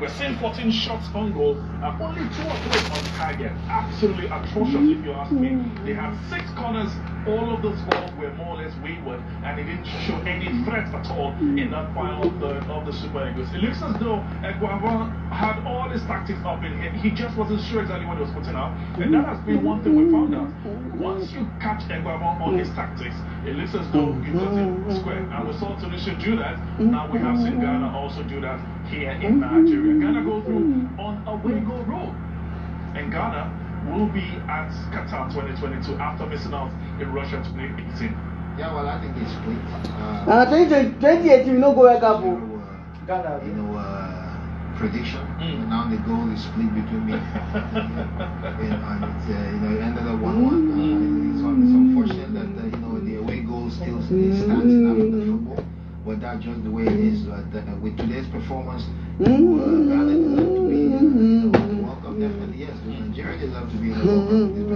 We're seeing 14 shots on goal and only two or three on target. Absolutely atrocious, if you ask me. They had six corners. All of those balls were more or less wayward, and they didn't show any threat at all in that final third of the Super Eagles. It looks as though Eguavoen had all his tactics up in him. He just wasn't sure exactly what he was putting out, and that has been one thing we found out. Once you catch Eguavoen on his tactics, it looks as though you it square. And we saw Tunisia do that. Now we have seen Ghana also do that here in Nigeria. Ghana go through on a way go road. And Ghana will be at Qatar 2022 after missing out in Russia to play 18. Yeah, well, I think it's split. Uh, na twenty twenty eighteen we no go world cup you o. know, uh, Ghana. you know, uh, prediction. Mm. And now the goal is split between me. and, and it's, uh, you know, it ended up 1 1. Uh, it's, it's unfortunate that, uh, you know, the away goal still it stands in African football. But that's just the way it is. But uh, with today's performance, uh, Ghana deserve to be uh, in the World Cup. Definitely, yes. Nigeria deserve to be in the World Cup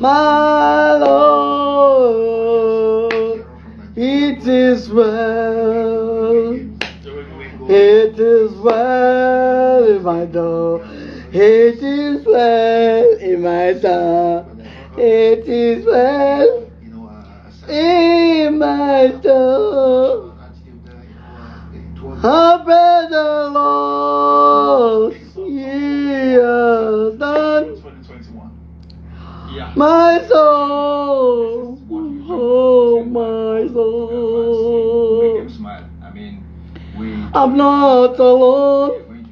My Lord, it is well. It is well in my door. It is well in my soul. It is well in my soul. I'm not alone.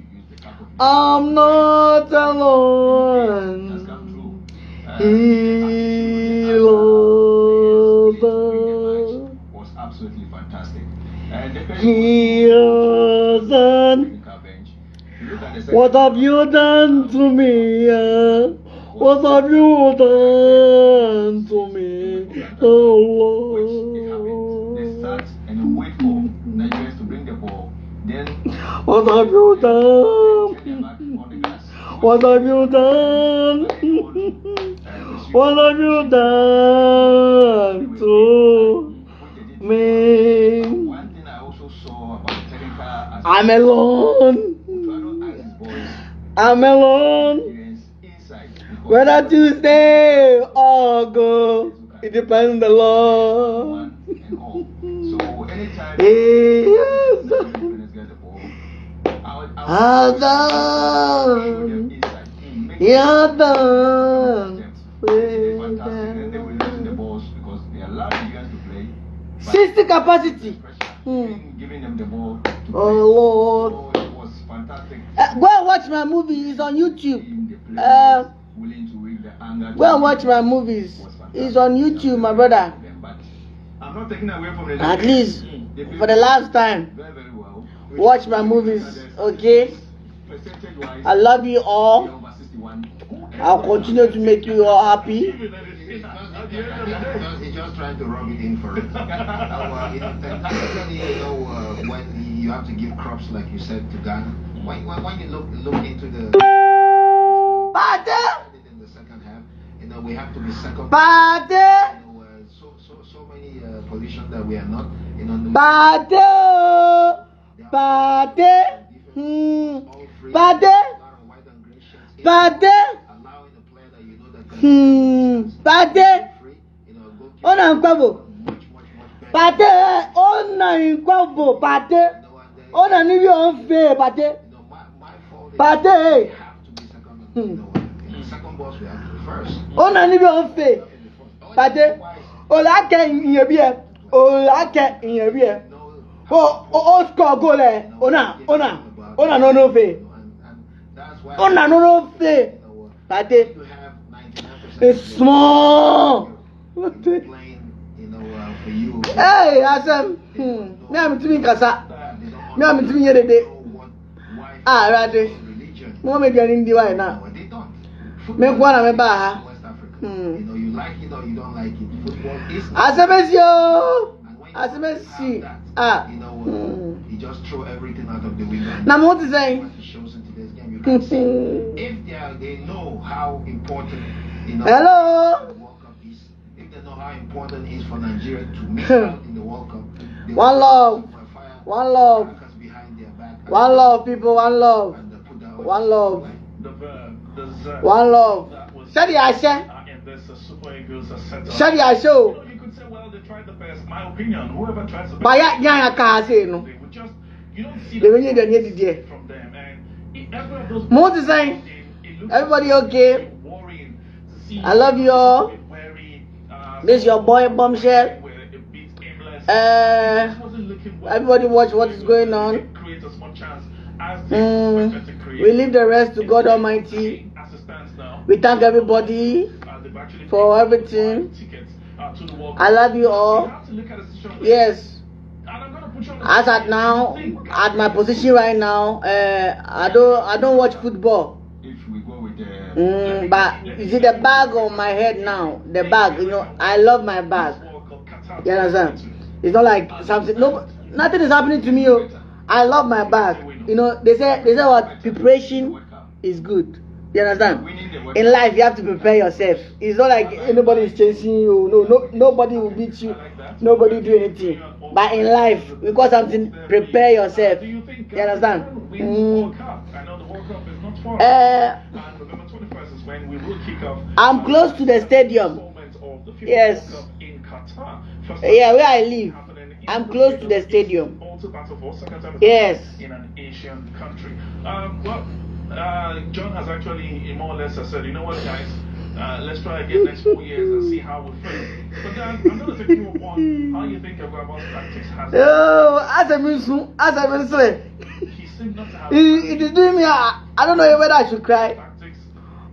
I'm not alone. He loves us. was absolutely fantastic. He the second What have you done to me? What have you done to me? Oh start and wait for Nigerians to bring the ball. What have you done? back on the glass. What have you done? What have you done to me? One thing I also saw about the technical aspect. I'm alone. Otto Addo asked his boys I'm alone. Nigerians inside. because Whether Tuesday or go, it depends on the Lord. one and all. So anytime Yes. I would, I I've would show done. You're done. They're fantastic. Then they will lose the balls because they allow Nigerians to play. 60 capacity. Hmm. giving, them the ball. Oh Lord. So it was fantastic. Uh, go and watch my movie. It's on YouTube. Uh, willing to read the anger. Go and watch my movies. It's on YouTube, my brother. I'm not taking away from the At least for the last time. Very, very well. Watch my movies, okay? I love you all. I'll continue to make you all happy. Because he's just trying to rub it in for us. Now, uh, you know, you know, uh, when you have to give crops, like you said, to Ghana, when, when, when you look look into the Pate! in the second half, you know, we have to be second. Pate! You know, uh, so so so many uh, positions that we are not. You know, no- Bade. Hmm. Bade. Bade. Hmm. Bade. Ona nkwabo. Bade. Ona nkwabo. Bade. Ona ni bi on fe Bade. Bade. Hmm. Ona ni bi on fe. Bade. Ola ke iyebi e. Ola ke iyebi e. ọ̀ ń fẹ́ Pate! olake ìyẹn bí ẹ olake ìyẹn bí ẹ No, o o o score goal ẹ ona ona ona no no fe and, and that's why ona no no fe you know, uh, pate you have 99% it's small playing, you know, uh, for you. hey asem hmm me am timi nkasa They don't me am timi yẹ dede know what, why ah rade religion. mo me di ndi wa na No, they don't. me kwa na me ba ha West Africa. Hmm. You know, you like it or you don't like it. Football is. asemesi o And when you asemesi have that, ah You know, hmm. you just throw everything out of the window. and na mo ti it shows in game, you can see if they are, they know how important you know Hello. the World Cup is. If they know how important it is for Nigeria to miss out in the World Cup, One love. One love. crackers behind their back and- One love, people, one love. and they put that One love. The verb, the zerb. One love. That was, Ṣé di My opinion, whoever tries the yára ká ṣe nu. They would just, you don't see dẹ̀ ní from them. And every of those Mo ti sẹ́yìn. it looks Everybody okay? to I love you all. Uh, This your boy Bombshell. where it beats aimless. Uh, It wasn't looking well. everybody watch what is going on. It creates as much chance as they Mm, to we leave the rest to God Almighty. As it stands now, We thank everybody. uh, for everything. I love you all. Yes. As at now, at my position right now, uh, I don't I don't watch football. Mm, but you see the bag on my head now, the bag. You know, I love my bag. You understand? It's not like something. No, nothing is happening to me. Oh. I love my bag. You know, they say they say what preparation is good. You understand? In life, you have to prepare yourself. It's not like anybody is chasing you. No, no, nobody will beat you. Nobody will do anything. But in life, got something. Prepare yourself. You understand? Ghana will win the Mm. I know the World Cup is not far. Uh, and November 21st is when we will kick off. I'm close to the stadium. installment Of the FIFA Yes. In Qatar. Yeah, where I live. I'm close to the stadium. Also part of our second Yes. in an Asian country. Um, well, uh, John has actually more or less said, you know what, guys, uh, let's try again next four years and see how we feel. But then I'm going to take you upon how you think about tactics has. Oh, as a musu, as a musu. He seemed not to have It, it is doing me. I, I don't know whether I should cry tactics.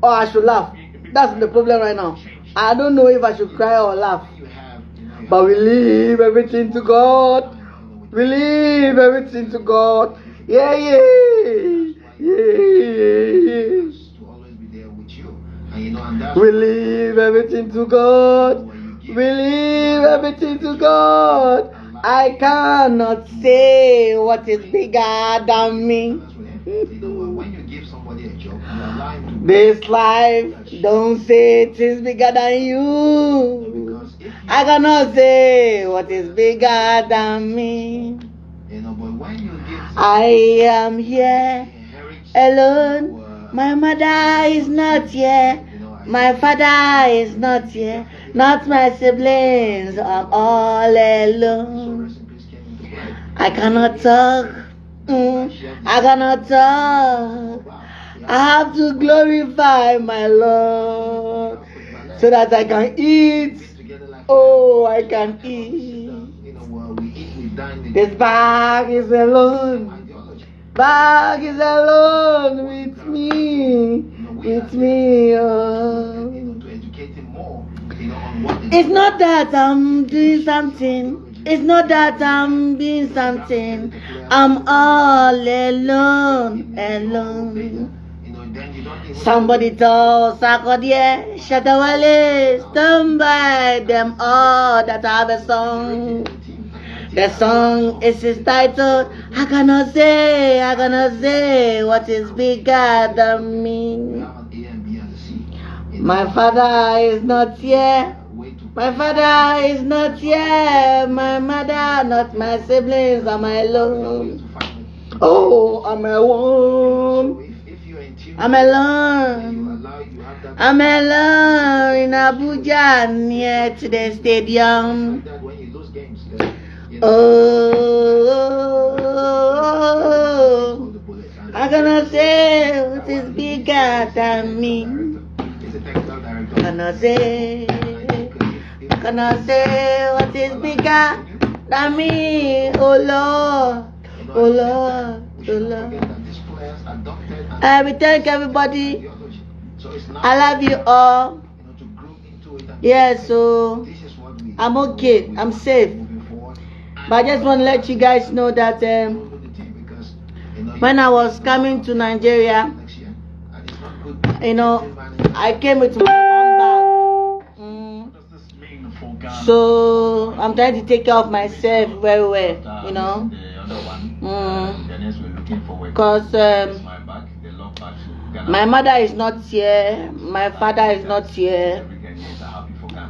or I should laugh. That's the problem right now. I don't know if I should cry or laugh. You have, you know, you But we leave everything to God. you know, with- We leave everything to God. Yeah, yeah. Yeah. to always be there with you. And you know, We leave everything to God. We leave everything to God. I cannot say what is bigger than me. that's what it- you know, when you give somebody a job, you allow him to This life, don't say it is bigger than you. I cannot say what is bigger than me. you know, but when you give I am here alone. My mother is not here. My father is not here. Not my siblings. I'm all alone. I cannot talk. Mm, I cannot talk. I have to glorify my Lord so that I can eat. Oh, I can eat. You know, well, we eat, we dine, we This bag is alone. Bag is alone with me. With me. Oh. It's not that I'm doing something. It's not that I'm doing something. I'm all alone. Alone. Somebody told Sarkodie, Shatta Wale, stand by them all that have a song. The song is its title. I cannot say, I cannot say what is bigger than me. My father is not here. My father is not here. My mother, not my siblings, alone. to find it. Oh, I'm alone. I'm alone. I'm alone in Abuja near to the stadium. Oh, the bullet and- I cannot say what is bigger than me. He's a technical director. Cannot say, say what is bigger than me, oh Lord, oh Lord, oh Lord. I will thank everybody. So I love you all. Yes, so is what we. I'm okay. I'm safe. But I just want to let you guys know that um, because, when I was coming to Nigeria, you know. I came with my own bag. Mm. So I'm trying to take care of myself very well, you know, one, Mm. because um, my mother is not here, my father is not here.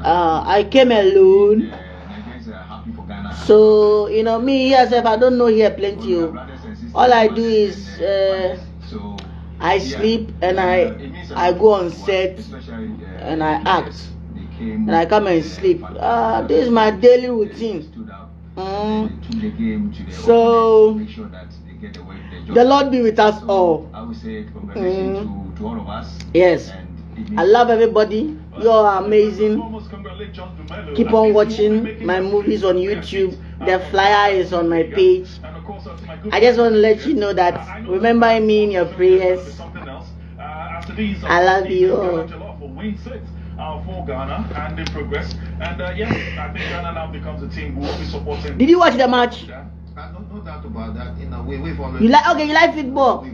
Uh, I came alone, so you know me yourself. I don't know here plenty. Oh. brothers and sisters, All I do is, uh, I sleep and I I it means a I lot go on set uh, and I act. leaders. They came, and I come and uh, sleep. Ah, this is my daily routine. Mm. they took the game to the So, make sure that the, way, the job The Lord be with us all. I would say congratulations Mm. to, to all of us. Yes. And I love everybody. You are amazing. Keep on watching my movies on YouTube. The flyer is on my page. I just want to let you know that remember me in your prayers. I love you all. Uh, for Ghana and in progress. And uh, yes, I think Ghana now becomes a team who will be supporting. Did you watch the match? Uh, no, no doubt about that. You know, we, we've already. You like okay? You like football?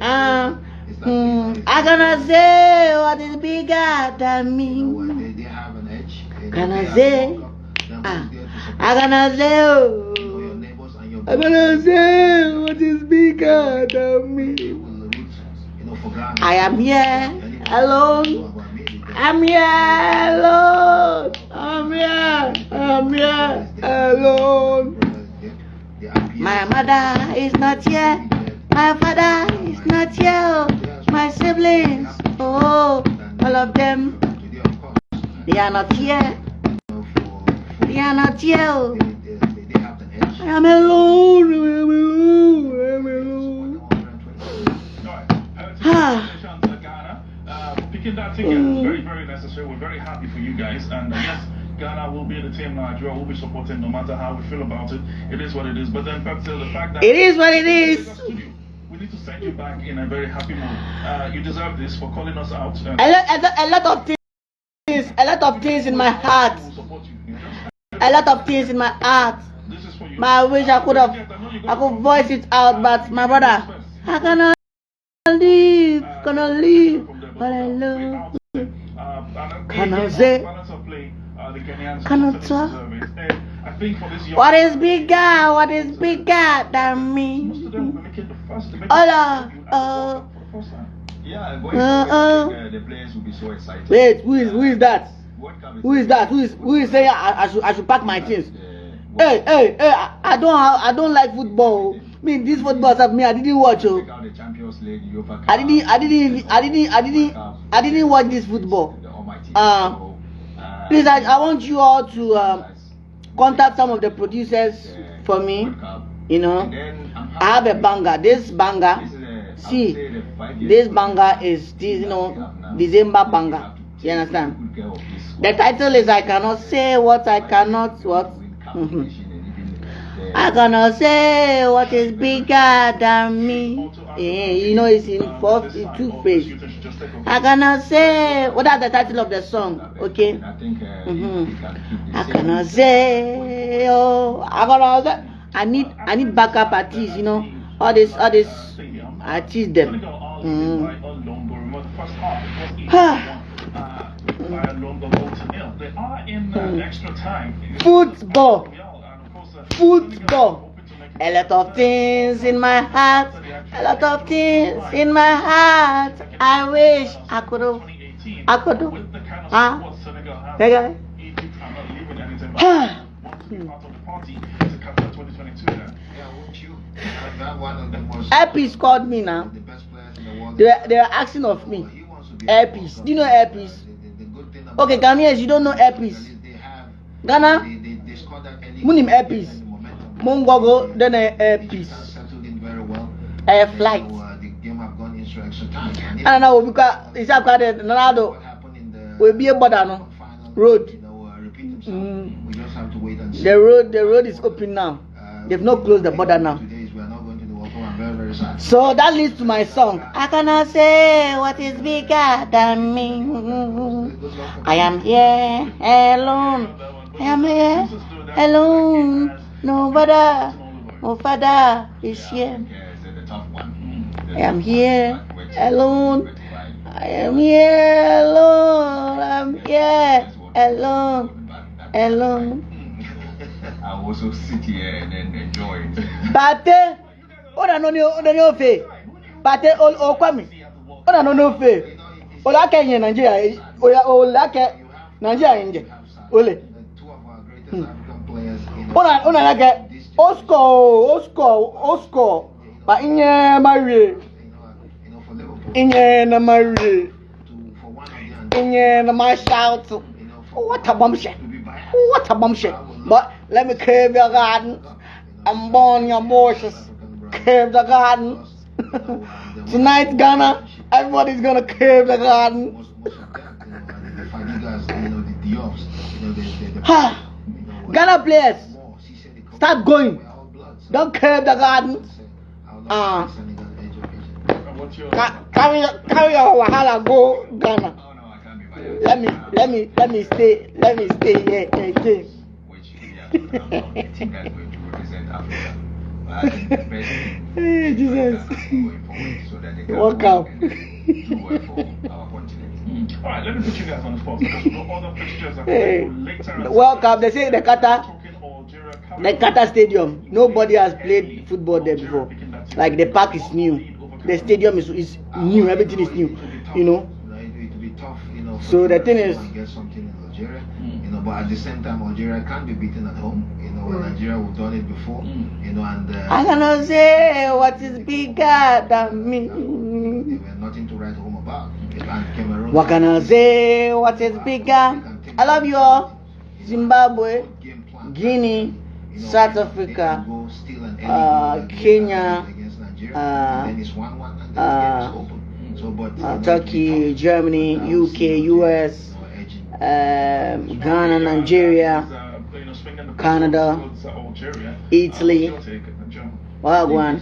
Uh, It's like, hmm, it's I like- gonna say what is bigger than me. know what? They, they have an edge. They- Can they I have say? the World Cup. They're Ah, there to support I gonna say you know, your neighbors and your I gonna say what is bigger than me. You know, for Ghana. I am here alone. about me, they- I'm here alone. I'm here. I'm here alone. They- they appear- My mother is not here. My father is not here. My siblings, oh, all of them, Today, of course, they are not here. you know, for- for- They are not here. I am alone. I am alone. I am alone. Ah. To uh, for picking that. It's very, very necessary. We're very happy for you guys. And uh, yes, Ghana will be the team. Nigeria will be supporting no matter how we feel about it. It is what it is. But then, but still, the fact that It is what it is. Need to send you back in a very happy mood. Uh, you deserve this for calling us out. Uh, A lot, a lot, of things, a lot of things in my heart. we will support you. you know? A lot of things in my heart. This is for you. But I wish I could have, I could voice it out. Uh, but my brother, I cannot leave, uh, cannot leave. But I love. Uh, Can I say- Can I talk? I think for this young What is bigger? What is bigger than me? Most of them will be making the first. they're making Hola, the uh, the. Yeah, going Uh, forward, uh. Think, uh, the players will be so excited. Wait, who is who is that? Who is that? Who is who is saying I, I should I should pack my things? The Hey, hey, hey! I, I don't have, I don't like football. Me, this football stuff, me, I didn't watch. Oh. Check out the Champions League, UEFA I didn't, I didn't, I didn't, I didn't, I didn't watch this football. The Uh, uh, Please, I, I want you all to um, guys, contact some of the producers for me. You know, I'm have a banger. This banger, This is a- I would see, say the five years this banger is this, you know, December banger. You understand? The title is I cannot say what I cannot what. I cannot say what is bigger than me. Yeah, you eh, know it's in four, in two phase. I cannot say What is the title of the song? Okay. I think uh, Mhm. the I cannot say oh I cannot say I need I need backup artists, you know. All this all this artists them. Mm. They are in uh, Mm. extra time. Football. And of course, Football. A lot of things in my heart, a lot of things in my heart. I wish I could have, I could have. Huh? Okay. Elpis called me now. They were, they were asking of me. Elpis. Do you know Elpis? Okay, Ghanaians, you don't know Elpis. Ghana? Munim Elpis. The then a Airpiece. has settled in very well. Flight. uh, the game have gone into extra time. And now because it's up to Ronaldo what happened in the will be a border road. Uh. Mm. The road, the road is open now. Uh, They've not closed the border now. Today is we are not going to the World Cup. I'm very, very sad. So that leads to my song. I cannot say what is bigger than me. I am here alone. I am here alone. No father, no father is here. Yeah, is one. I am here alone. I am here alone. I'm here alone. Alone. I also sit here and then enjoy it. Pate, ona no ni ona ni ofe. Pate o o kwami. Ona no ni ofe. Ola ke yin Nigeria. Eh, ola ola ke Nigeria. Ole. Two of our greatest African players. You know, Ona ona la ke Oscar Oscar Oscar. Ba inye marie. you know, you know, for Liverpool Inye na marie. to for one of them, Inye na ma shout. you know, for What a bombshell. What a bombshell. But let me curve your garden. I'm born your bushes. Curve the garden. Tonight, Ghana, everybody's gonna curve the garden. Ha! you know, what- Ghana players, more. She said they come- start going. We're all bloods. Don't curve the garden. I would love Ah. to see Senegal education. And what's your Ca- Carry, carry your wahala go Ghana. No, I can't be biased. Let me, let me, let me stay, let me stay here again. Which yeah, I'm the team that's going to represent Africa. But I think the best thing Hey, Jesus. for Ghana going forward so that they can Work go out. and do well for our continent. All right, let me put you guys on the spot because got other fixtures that Hey, later. Cup, they say the Qatar, Talking Algeria, the Qatar Stadium. Nobody has played football there before. Like the park is new, the stadium is, is new, everything is new. You know. You know, it, it will be tough, you know. for So the Nigeria thing to is- go and get something in Algeria, Mm. you know. But at the same time, Algeria can't be beaten at home. You know, Mm. Nigeria have done it before. Mm. You know, and uh, I cannot say what is bigger than me. they were nothing to write home about. And Cameroon. What can I say? What is bigger? I love you all. Zimbabwe, Game plan. Guinea, You know, South Africa, can go steal an uh, Kenya, Nigeria, uh, and then it's one-one, and then uh, the game is open. So, but you uh, Turkey. Germany, But I would UK, US, Nigeria, you know, edging. um, Ghana, Nigeria, Canada, Italy, Wagwan.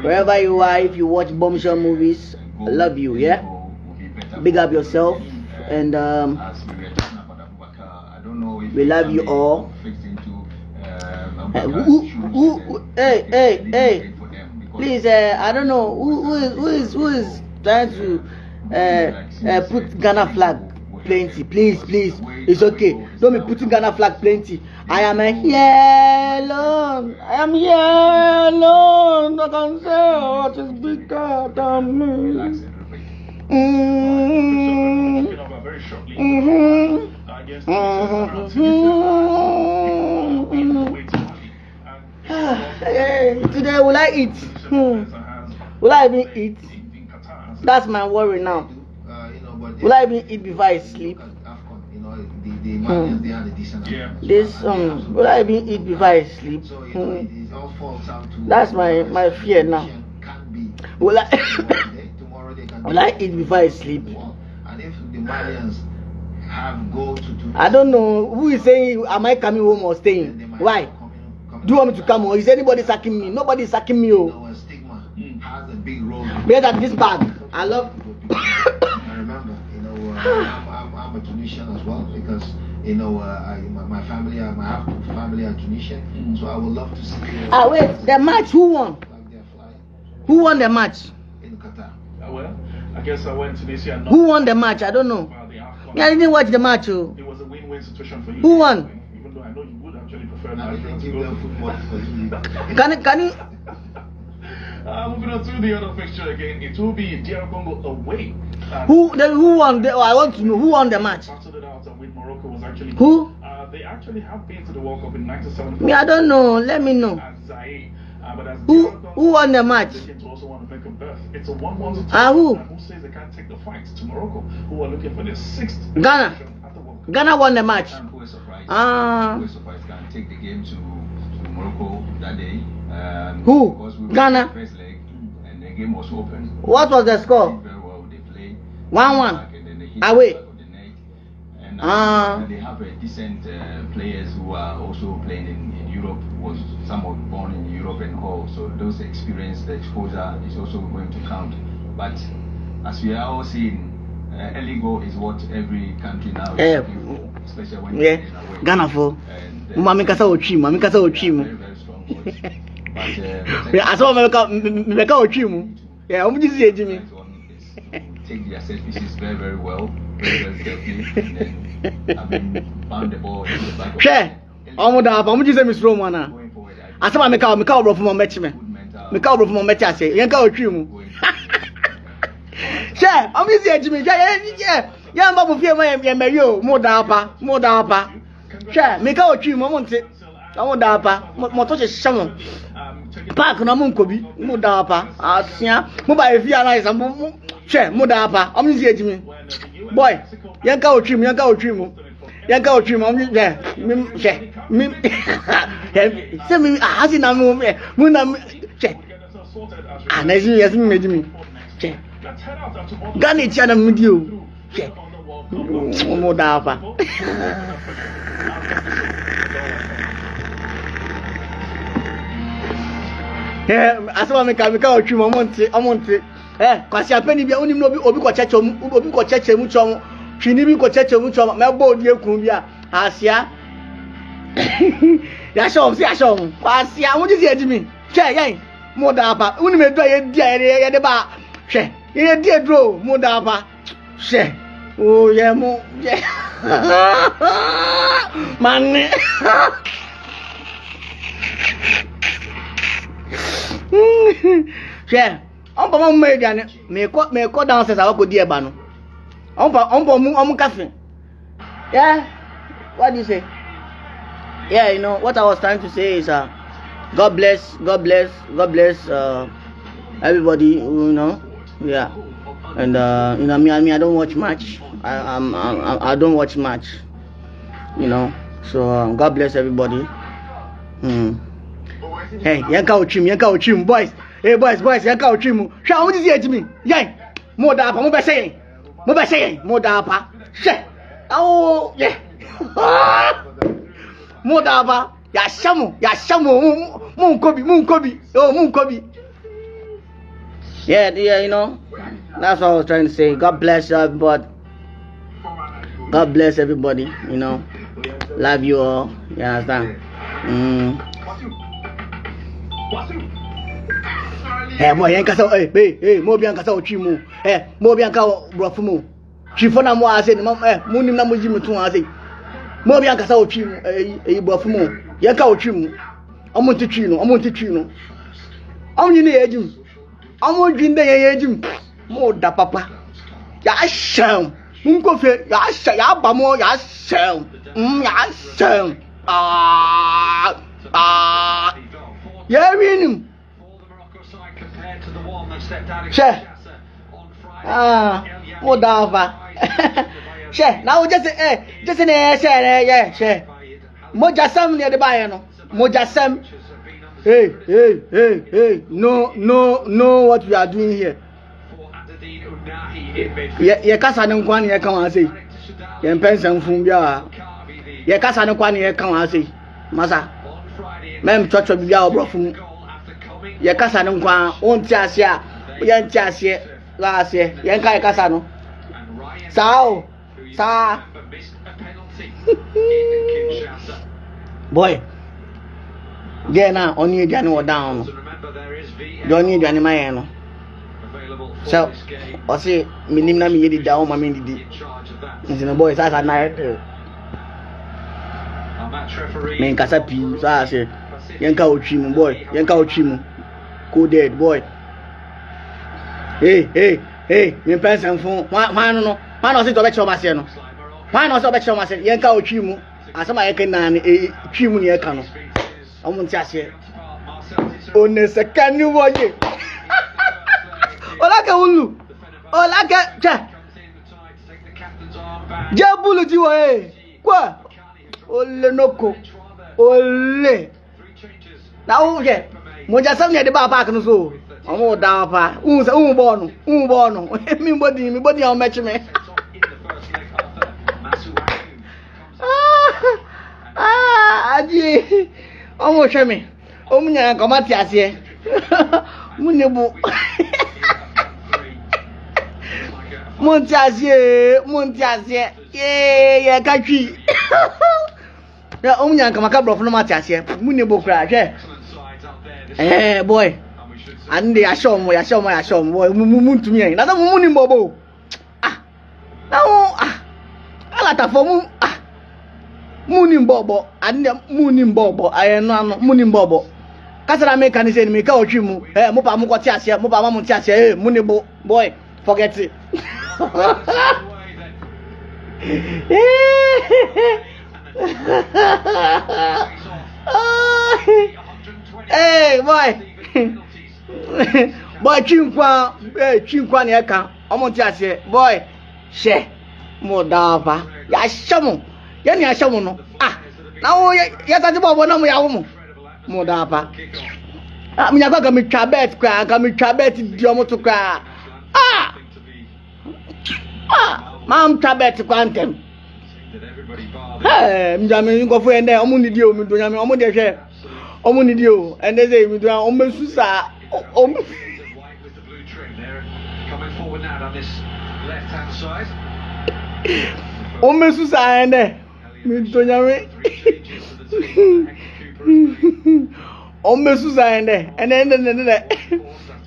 Wherever you are, if you watch bombshell movies, I love you, yeah? will be better Big up yourself. And um, we were talking about Abubakar, I don't know if We love you all. Who- who- who- hey, hey, hey. great for them because please, uh, I don't know who, who is who is who is trying to uh, uh, put Ghana flag plenty. Please, please, it's okay. Don't be putting Ghana flag plenty. I am a here alone. I am here alone. I can say what is bigger than me. and repeat. Mm, Very shortly. mhm, I guess Hey, today will I eat? Hmm. Will I even eat? That's my worry now. Will I even eat before I sleep? Yeah. This um, will I even eat before I sleep? To That's my- my fear now. Will I- Will I eat before I sleep? I don't know who is saying am I coming home or staying? Why? Come in- come Do you want me to come or Is anybody sacking me? Nobody is sacking me. Oh, know, stigma has a big role. to better than this bag. I love. I remember, you know, uh, I'm, I'm, I'm a Tunisian as well because, you know, uh, I, my, my family, are, my half family are Tunisian, Mm. so I would love to see. Uh, Ah wait, the match. Who won? Like they're Who won the match? in Qatar. Uh, well, I guess I went to this year. Who won the match? I don't know. About the AFCON. I didn't watch the match. Oh. It was a win-win situation for you. Who won? Can it, can it? Uh, moving on to the other fixture again, it will be DR Congo away. Who then who won? The, oh, I want to know who won the match. Battled it out with Morocco was actually Who? Uh, they actually have been to the World Cup in '97. Me, I don't know. Let me know. Zaire, uh, but Who Congo, who won the match? They seem to also want to make a berth. It's a one-one situation. Ah, who? Who says they can't take the fight to Morocco, who are looking for their sixth Ghana. the Ghana won the match. And who is surprised? Ah. Who is surprised can take the game to, to Morocco that day. Um, Who? Because we Ghana? the first leg and the game was open. What was the score? Very well, they played. One one. Back and then they Away. the back of the net. And and Ah. uh, they have uh, decent uh, players who are also playing in, in Europe. Was some were born in Europe and all, so those experience, the exposure is also going to count. But as we are all seeing, uh, early goal is what every country now is looking for, Yeah. Ghana for. Maame kasa otwi mu, maame kasa otwi mu. Asọ mo meka meka otwi mu. Yeah, omo ji si eji mi. Take their set pieces very, very well, very, very carefully, and then I mean, bound the ball into the back Hwɛ, ɔmo da apa, ɔmo ji sɛ mi suro mu ana. Asɛm a meka meka oborɔfo ma ɔmɛkyi mental. Meka oborɔfo ma ɔmɛkyi ase. Yɛn ka otwi mu. Hwɛ, ɔmo ji si eji mi. Hwɛ, yɛ yɛ yɛn ba mo fie ma yɛ mɛri o, mo da apa, mo da apa. Hwɛ, meka otwi mu, ɔmo nte. Ɔmo da apa, mo mo to hyehyɛ mo. Um, taking paaki na mo nkɔ bi mo da apa asia mo ba efi ana yɛ sɛ mo mo hwɛ mo da apa ɔmo si eji mi boy yɛn ka otwi mu yɛn ka otwi mu yɛn ka otwi mu ɔmo hwɛ mi hwɛ mi hwɛ sɛ mi ahasi na mi hwɛ mo na mi hwɛ get ourselves sorted as we ah na esi yɛsi mi ma eji mi hwɛ Let's head out and tomorrow ghana ekyia na mi di o mudava. Eh, asɛma meka meka ɔtwi mu ɔmonte eh, ɔmonte ɛ kwasiapɛni bia wonim na obi kɔ kyɛkyɛ obi kɔ kyɛkyɛ mu twɔm twini bi kɔ kyɛkyɛ mu twɔm mɛbɔ odi ekun bi a asia yahyɛ wɔn si yahyɛ wɔn kwasia wɔn gyesi edi mi. Twɛ yɛn mu da apa edu a yɛdi a yɛde ba. Hwɛ yɛdi eduro mu da apa. Hwɛ o yɛ mo yɛ mane hwɛ ɔmpa ma mo ma aduane meekɔ meekɔ downstairs a wakɔdi ɛba no ɔmpa ɔmpa ɔmo ɔmo kafe yeah what do you say? Yeah you know what i was trying to say is uh, god bless god bless god bless uh, everybody you know. Yeah and uh, you know me I mean I don't watch much I I'm, I'm I don't watch much you know. So um, God bless everybody. Hmm. hey yanka ochim yanka ochim boys. Hey boys boys yanka ochim hwɛ a wɔn ti si ekyi mi? Yɛn mo da apa mo bɛ sɛ yɛn mo bɛ sɛ yɛn mo da apa hwɛ awo yɛ mo da apa yahyɛ mo yahyɛ mo mo mo nkɔ bi mo nkɔ bi oh mo nkɔ bi. Yeah, yeah, you know, that's what I was trying to say. God bless everybody. God bless everybody. You know, love you all. You understand? Mm. Hey, mo yan kasa hey, hey, hey, mo bian kasa otwi mu. Eh, mo bian ka brofo mu. Twifo na mo ase ni mo eh, mo nim na mo ji mutu ase. Mo bian kasa otwi mu. Eh, eh brofo mu. Yan ka otwi mu. Omo ntitwi no, omo ntitwi no. Omo ni na ye jim. Omo dwi nda ye ye jim. Mo da papa. Ya sham. Mun ko fe ya sha ya ba mo ya sham. Mm ya sham. Ah ah. Ya winim. Hwɛ. Ah, mo da ɔfa. Hwɛ, na wo gyesi ɛ gyesi na yɛ hyɛ na yɛ hwɛ. Mogyasɛm na yɛde baayɛ no. Mogyasɛm. Hey, hey, hey, hey. No, no, no what we are doing here. Yɛ kasa ne nkwa ne yɛ ka wɔn ase. Yɛ mpɛ nsɛmfun bi a yɛ kasa ne nkwa ne yɛ ka wɔn ase. Masa, mɛm twɛtwɛ bibi a ɔborɔfo mu. Yɛ kasa ne nkwa wɔn ti ase a yɛn ti aseɛ la aseɛ yɛn ka yɛ kasa no. Saa o, saa. Boy, deɛ na ɔne aduane wɔ down no. Deɛ ɔne aduane ma yɛn no. So, ɔsi minim na mi yɛ didi awo ma mi didi nti ne bɔyɛ saa saa na yɛ tɛ mɛ nkasa pii saa sɛ yɛn ka otwi mu bɔy yɛn ka otwi mu ko dead bɔy Hey, hey, ee mi pɛn sɛn fun hwan no no hwan na ɔsi tɔ bɛ kyerɛ ɔmo aseɛ no hwan na to tɔ bɛ kyerɛ ɔmo aseɛ yɛn ka otwi mu asɛm a yɛ kɛ naani ee twi mu ni yɛ ka no ɔmo nti aseɛ oneseka ni. Olake Ulu. Olake che. Je bulu ji wo eh. Kwa. Ole noko. Ole. Na u je. Mo ja sam ne de ba pa kan so. Omo da pa. Un se un bo nu. Un bo nu. Mi body mi body on match me. Aji. Omo shame. Omo nya ko mati ase. Munye bu. nte aseɛ mo nte aseɛ yee yɛ ka twi. Na ɔmo nyina nka maka borɔfo no mo ate aseɛ mo ne bo koraa hwɛ. Ɛɛ boy. Ane de yɛahyɛ ɔmo yɛahyɛ ɔmo yɛahyɛ ɔmo boy. Mu mu mu ntumi yɛn. Na sɛ mo mo ni ah na mo ah. Alatafo mu ah. Mu ni mbɔbɔ ane de mu ni mbɔbɔ ayɛ no ano mu ni kasara mi ka ne sɛ mi ka otwi mu. Ɛ mo pa mo kɔ te aseɛ mo pa ma mo te aseɛ ɛ mo ni bo boy. Forget it. hey boy. Boy chinkwa eh chinkwa na ɛka ɔmo te aseɛ boy hyɛ mo daapa yɛahyɛ mo yɛne yɛahyɛ mo no ah na wo yɛsate bɔbɔ na mo yɛawo mo mo daapa ah menyakɔ ka metwa bet koraa ka metwa bet di ɔmo to koraa ah ah mamtwa bet koraa ntɛm Hey, mjame nkɔfo yɛn dɛ ɔmo nidi o mi do nyame ɔmo deɛ hwɛ ɔmo nidi o ɛnɛ sɛ mi do ɔmo bɛ su saa ɔmo ɔmo bɛ su saa yɛn dɛ mi. Do nyame ɔmo bɛ su saa yɛn dɛ ɛnɛ ɛnɛ ɛnɛ ɛnɛ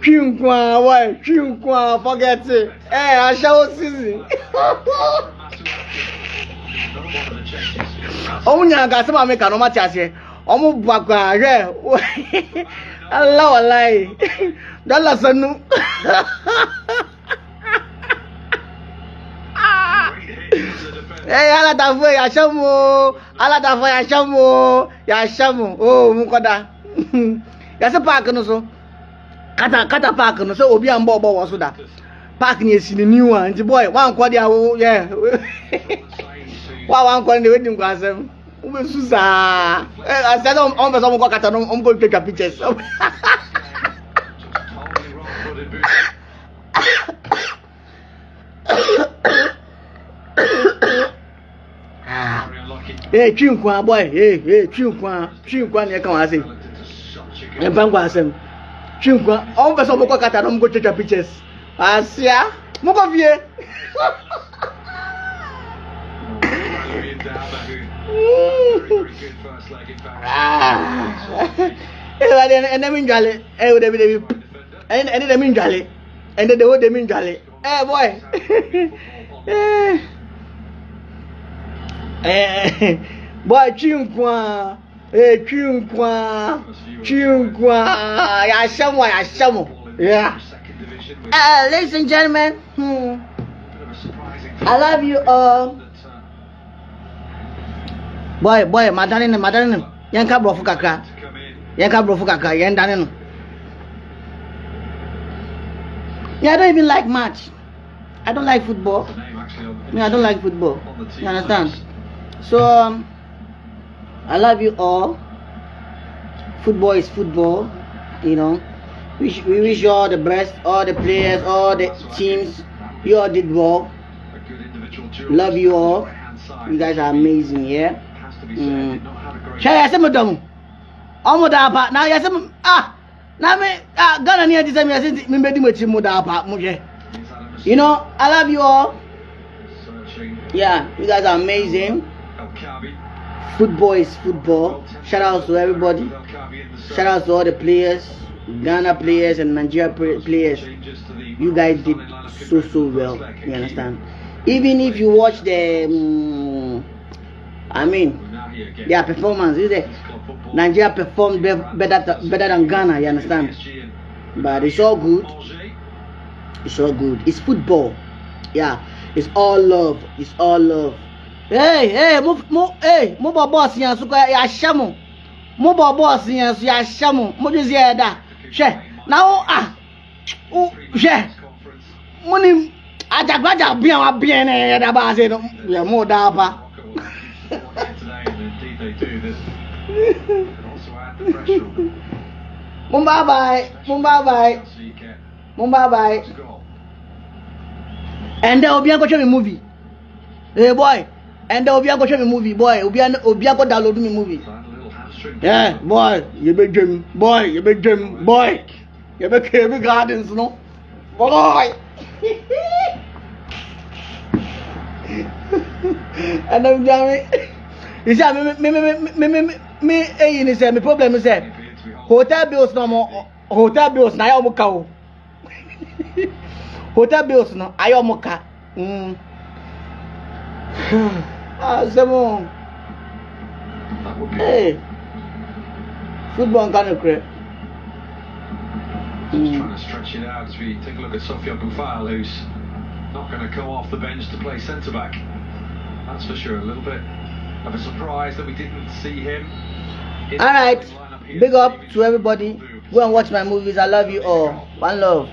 chinkwa why chinkwa forget it. Ẹ aṣẹ́wó season. ọmụ nyere aka sị ma mee ka n'ọma ti ase ọmụ bakwa rẹ alawalaye dọla sanu. ee alatafo yashamu alatafo yashamu yashamu o. Mu kọda. Yasi paaki n'ụsọ. Kata kata paaki no sɛ obi a mbɔ ɔbɔ wɔ so da paaki no esi ne niwa nti bɔy wankɔ de awo yɛ wa wankɔ ne wedi nkɔ asɛm wobɛsu saa ɛ asɛ sɛ ɔmo pɛ sɛ ɔmo kɔ kata no ɔmo kɔ twitwa pictures ee twi nkwa boy ee ee twi nkwa twi nkwa na ɛka wɔn ase ɛmpa nkwa asɛm Chingwa, on va moko kata non go checha pictures. Asia, moko vie. Ah. Eh, de ene mi njale, eh, ewa de mi de mi, ene de mi njale, ene de wo de. Eh boy. Eh. Eh, eh. boy, Boy chinkwa. Nkwa ee twi nkwa twi nkwa yahyɛ mo yahyɛ yeah. Uh, ladies and gentlemen, hmm, I love you all. Boy, boy, madane no, madane no. Yɛn ka borɔfo kakra. Ka borɔfo kakra. No. Me, I don't even like match. I don't like football. Me, I don't like football. You understand? So, um, I love you all. Football is football, you know. We, we wish you all the best, all the players, all the teams. You all did well. Love you all. You guys are amazing, yeah. Mm. Hwɛ yɛ sɛ mo dɔ mo da apa sɛ ah na me ah Ghana ni yɛ ti sɛ mi yɛ sɛ di mo da apa hwɛ you know I love you all yeah you guys are amazing football is football. Shout out to everybody. Shout out to all the players Ghana players and Nigeria players. You guys did so so well you understand? Even if you watch the um, I mean their performance is it Nigeria performed be- better better than Ghana you understand? But it's all good. It's all good. It's football. Yeah. It's all love. It's all love hey hey mo mo hey mo bɔ bɔɔsi yɛn so kɔ yɛahyɛ mo mo bɔ bɔɔsi yɛn so yɛahyɛ mo mo de si yɛ da hwɛ na wo ah wo hwɛ mo ni ajagbadza bia wa bia ne yɛ da ba ase no yɛ mo da pa. Mo bye bye mo bye bye mo bye bye ɛndɛ obi akɔtwa mi movie? Hey boy and then obi akɔhwɛ mi movie. Boy obi obi akɔ download mi movie. Yeah boy yɛbɛ dwem boy yɛbɛ dwem boy. Yɛbɛ kɛbi gardens no? Boy. Ɛnna mi isi a mi mi mi mi mi mi mi eyi ni sɛ mi problem sɛ hotel bills na ɔmo hotel bills na ayɛ ɔmo ka o. Hotel bills no ayɛ ɔmo ka. Mm. That would be hey football no korɛ just hmm. trying to stretch it out as we take a look at Sofiane Boufal, who's not going to come off the bench to play centre back. That's for sure. A little bit of a surprise that we didn't see him. all right big up to everybody go and watch my movies i love you all one love